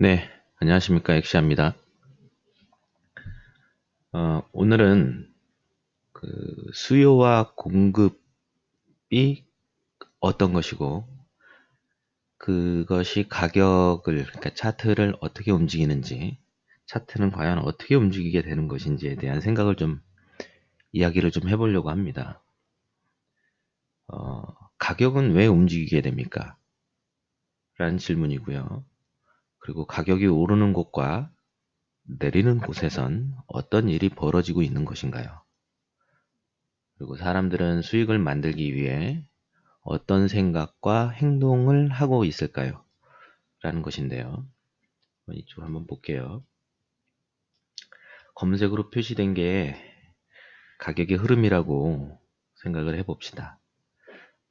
네, 안녕하십니까. 엑시아입니다. 어, 오늘은 그 수요와 공급이 어떤 것이고, 그것이 가격을, 그러니까 차트를 어떻게 움직이는지, 차트는 과연 어떻게 움직이게 되는 것인지에 대한 생각을 좀, 이야기를 좀 해보려고 합니다. 어, 가격은 왜 움직이게 됩니까? 라는 질문이고요. 그리고 가격이 오르는 곳과 내리는 곳에선 어떤 일이 벌어지고 있는 것인가요? 그리고 사람들은 수익을 만들기 위해 어떤 생각과 행동을 하고 있을까요? 라는 것인데요. 이쪽 한번 볼게요. 검색으로 표시된 게 가격의 흐름이라고 생각을 해봅시다.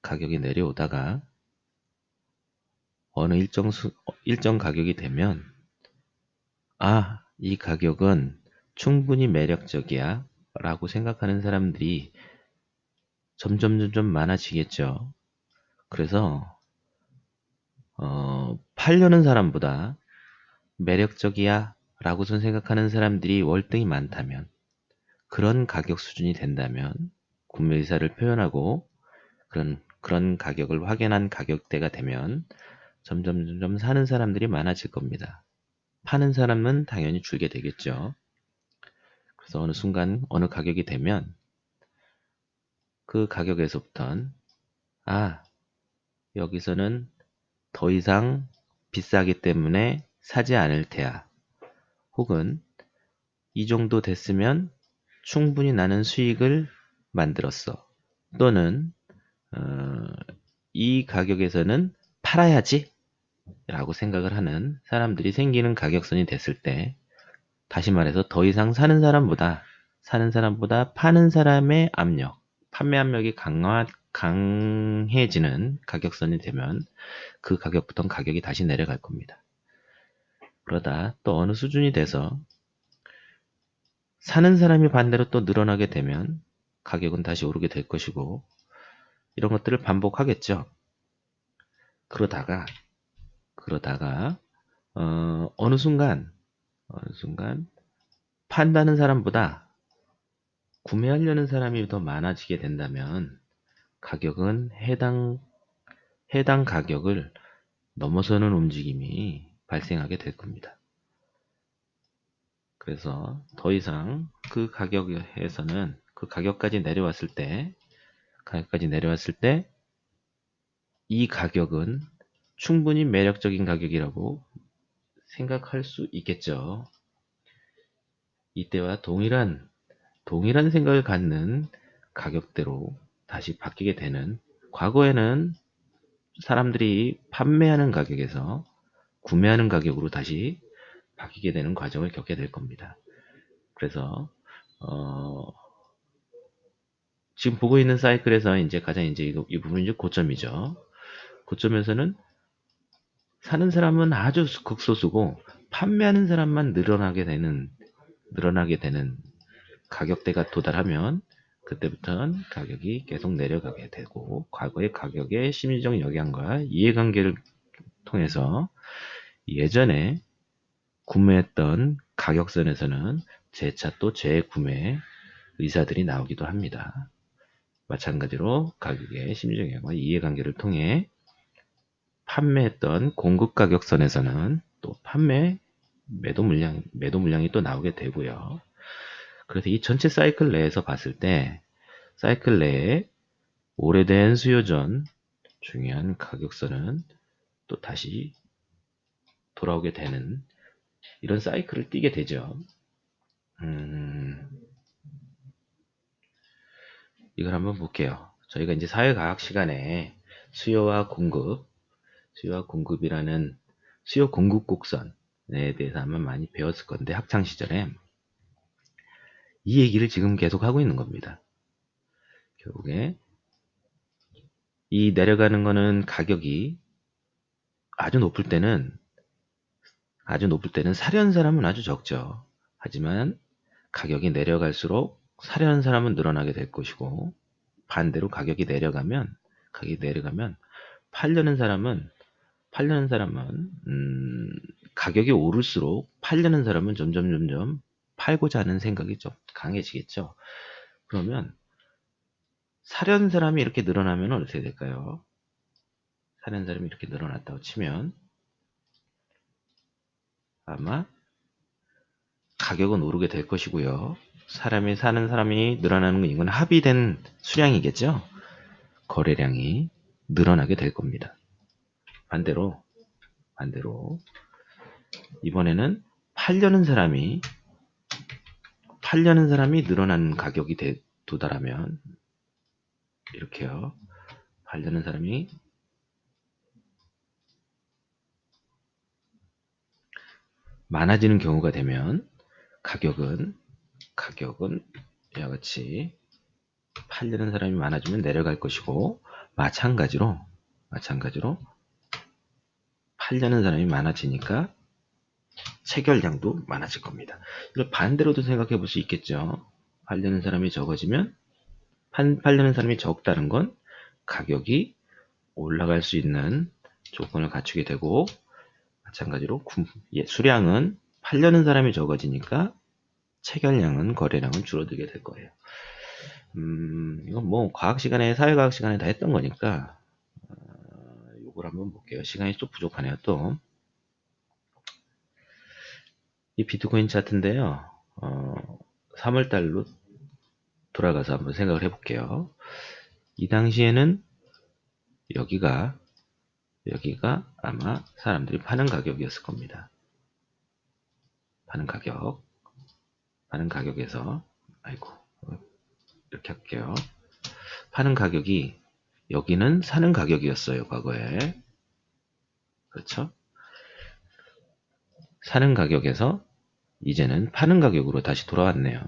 가격이 내려오다가 어느 일정 수, 일정 가격이 되면 아, 이 가격은 충분히 매력적이야 라고 생각하는 사람들이 점점 점점 많아지겠죠. 그래서 어, 팔려는 사람보다 매력적이야 라고 생각하는 사람들이 월등히 많다면 그런 가격 수준이 된다면 구매 의사를 표현하고 그런 그런 가격을 확인한 가격대가 되면 점점 점점 사는 사람들이 많아질 겁니다. 파는 사람은 당연히 줄게 되겠죠. 그래서 어느 순간 어느 가격이 되면 그 가격에서부터는 아 여기서는 더 이상 비싸기 때문에 사지 않을 테야. 혹은 이 정도 됐으면 충분히 나는 수익을 만들었어. 또는 어, 이 가격에서는 팔아야지 라고 생각을 하는 사람들이 생기는 가격선이 됐을 때 다시 말해서 더 이상 사는 사람보다 사는 사람보다 파는 사람의 압력, 판매 압력이 강화, 강해지는 가격선이 되면 그 가격부터 가격이 다시 내려갈 겁니다. 그러다 또 어느 수준이 돼서 사는 사람이 반대로 또 늘어나게 되면 가격은 다시 오르게 될 것이고 이런 것들을 반복하겠죠. 그러다가 그러다가 어, 어느 순간 어느 순간 판다는 사람보다 구매하려는 사람이 더 많아지게 된다면 가격은 해당 해당 가격을 넘어서는 움직임이 발생하게 될 겁니다. 그래서 더 이상 그 가격에서는 그 가격까지 내려왔을 때 가격까지 내려왔을 때 이 가격은 충분히 매력적인 가격이라고 생각할 수 있겠죠. 이때와 동일한 동일한 생각을 갖는 가격대로 다시 바뀌게 되는 과거에는 사람들이 판매하는 가격에서 구매하는 가격으로 다시 바뀌게 되는 과정을 겪게 될 겁니다. 그래서 어, 지금 보고 있는 사이클에서 이제 가장 이제 이, 이 부분이 고점이죠. 고점에서는 사는 사람은 아주 극소수고 판매하는 사람만 늘어나게 되는 늘어나게 되는 가격대가 도달하면 그때부터는 가격이 계속 내려가게 되고 과거의 가격의 심리적 영향과 이해관계를 통해서 예전에 구매했던 가격선에서는 재차 또 재구매 의사들이 나오기도 합니다. 마찬가지로 가격의 심리적 영향과 이해관계를 통해 판매했던 공급 가격선에서는 또 판매 매도 물량 매도 물량이 또 나오게 되고요. 그래서 이 전체 사이클 내에서 봤을 때 사이클 내에 오래된 수요전 중요한 가격선은 또 다시 돌아오게 되는 이런 사이클을 띄게 되죠. 음, 이걸 한번 볼게요. 저희가 이제 사회과학 시간에 수요와 공급 수요와 공급이라는 수요 공급 곡선에 대해서 아마 많이 배웠을 건데 학창 시절에 이 얘기를 지금 계속 하고 있는 겁니다. 결국에 이 내려가는 거는 가격이 아주 높을 때는 아주 높을 때는 사려는 사람은 아주 적죠. 하지만 가격이 내려갈수록 사려는 사람은 늘어나게 될 것이고 반대로 가격이 내려가면 가격이 내려가면 팔려는 사람은 팔려는 사람은 음, 가격이 오를수록 팔려는 사람은 점점 점점 팔고자 하는 생각이 좀 강해지겠죠. 그러면 사려는 사람이 이렇게 늘어나면 어떻게 될까요? 사려는 사람이 이렇게 늘어났다고 치면 아마 가격은 오르게 될 것이고요. 사람이 사는 사람이 늘어나는 건 이건 합의된 수량이겠죠. 거래량이 늘어나게 될 겁니다. 반대로 반대로 이번에는 팔려는 사람이 팔려는 사람이 늘어난 가격이 되, 도달하면 이렇게요. 팔려는 사람이 많아지는 경우가 되면 가격은 가격은 이와 같이 팔려는 사람이 많아지면 내려갈 것이고 마찬가지로 마찬가지로 팔려는 사람이 많아지니까 체결량도 많아질 겁니다. 이걸 반대로도 생각해 볼 수 있겠죠. 팔려는 사람이 적어지면 팔려는 사람이 적다는 건 가격이 올라갈 수 있는 조건을 갖추게 되고 마찬가지로 예, 수량은 팔려는 사람이 적어지니까 체결량은 거래량은 줄어들게 될 거예요. 음, 이건 뭐 과학 시간에 사회과학 시간에 다 했던 거니까 어, 요걸 한번 볼게요. 시간이 좀 부족하네요. 또 이 비트코인 차트인데요. 어, 3월달로 돌아가서 한번 생각을 해볼게요. 이 당시에는 여기가 여기가 아마 사람들이 파는 가격이었을 겁니다. 파는 가격 파는 가격에서 아이고 이렇게 할게요. 파는 가격이 여기는 사는 가격이었어요. 과거에 그렇죠? 사는 가격에서 이제는 파는 가격으로 다시 돌아왔네요.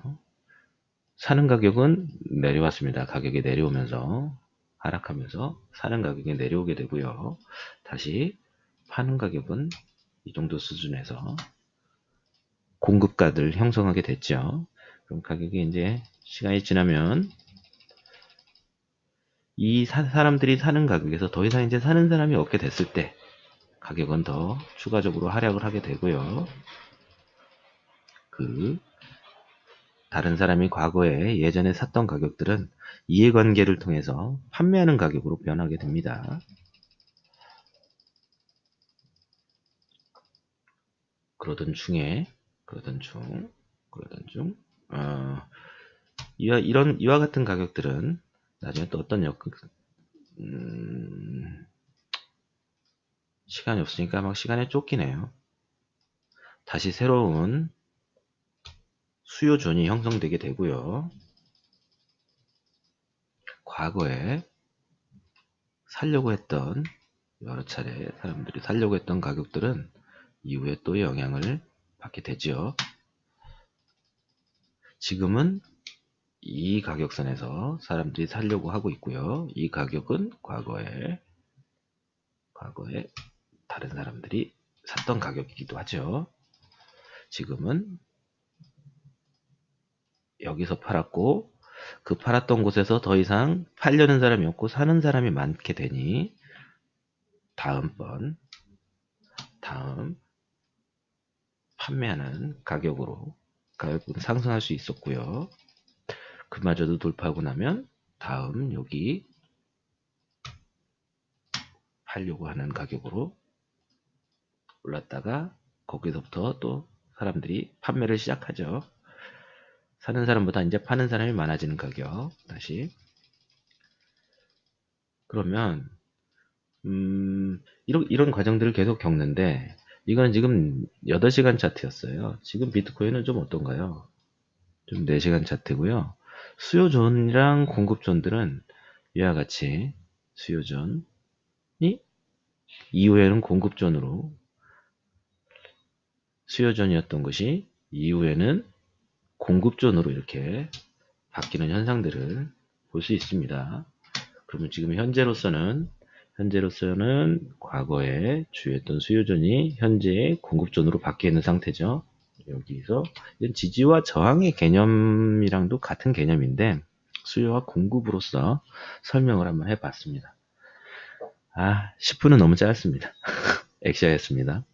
사는 가격은 내려왔습니다. 가격이 내려오면서 하락하면서 사는 가격이 내려오게 되고요. 다시 파는 가격은 이 정도 수준에서 공급가들 형성하게 됐죠. 그럼 가격이 이제 시간이 지나면 이 사, 람들이 사는 가격에서 더 이상 이제 사는 사람이 없게 됐을 때 가격은 더 추가적으로 하락을 하게 되고요. 그 다른 사람이 과거에 예전에 샀던 가격들은 이해관계를 통해서 판매하는 가격으로 변하게 됩니다. 그러던 중에 그러던 중 그러던 중 어, 이와 이런 이와 같은 가격들은 나중에 또 어떤 역 음, 시간이 없으니까 막 시간에 쫓기네요. 다시 새로운 수요존이 형성되게 되고요. 과거에 살려고 했던 여러 차례 사람들이 살려고 했던 가격들은 이후에 또 영향을 받게 되죠. 지금은 이 가격선에서 사람들이 살려고 하고 있고요. 이 가격은 과거에 과거에 다른 사람들이 샀던 가격이기도 하죠. 지금은 여기서 팔았고 그 팔았던 곳에서 더 이상 팔려는 사람이 없고 사는 사람이 많게 되니 다음번 다음 판매하는 가격으로 가격은 상승할 수 있었고요. 그마저도 돌파하고 나면 다음 여기 팔려고 하는 가격으로 올랐다가 거기서부터 또 사람들이 판매를 시작하죠. 사는 사람보다 이제 파는 사람이 많아지는 가격 다시 그러면 음, 이런, 이런 과정들을 계속 겪는데 이거는 지금 8시간 차트였어요. 지금 비트코인은 좀 어떤가요? 좀 4시간 차트고요. 수요존이랑 공급존들은 이와 같이 수요존이 이후에는 공급존으로 수요존이었던 것이 이후에는 공급존으로 이렇게 바뀌는 현상들을 볼 수 있습니다. 그러면 지금 현재로서는 현재로서는 과거에 주였던 수요존이 현재 공급존으로 바뀌어 있는 상태죠. 여기서 지지와 저항의 개념이랑도 같은 개념인데 수요와 공급으로서 설명을 한번 해봤습니다. 아 10분은 너무 짧습니다. 엑시아였습니다.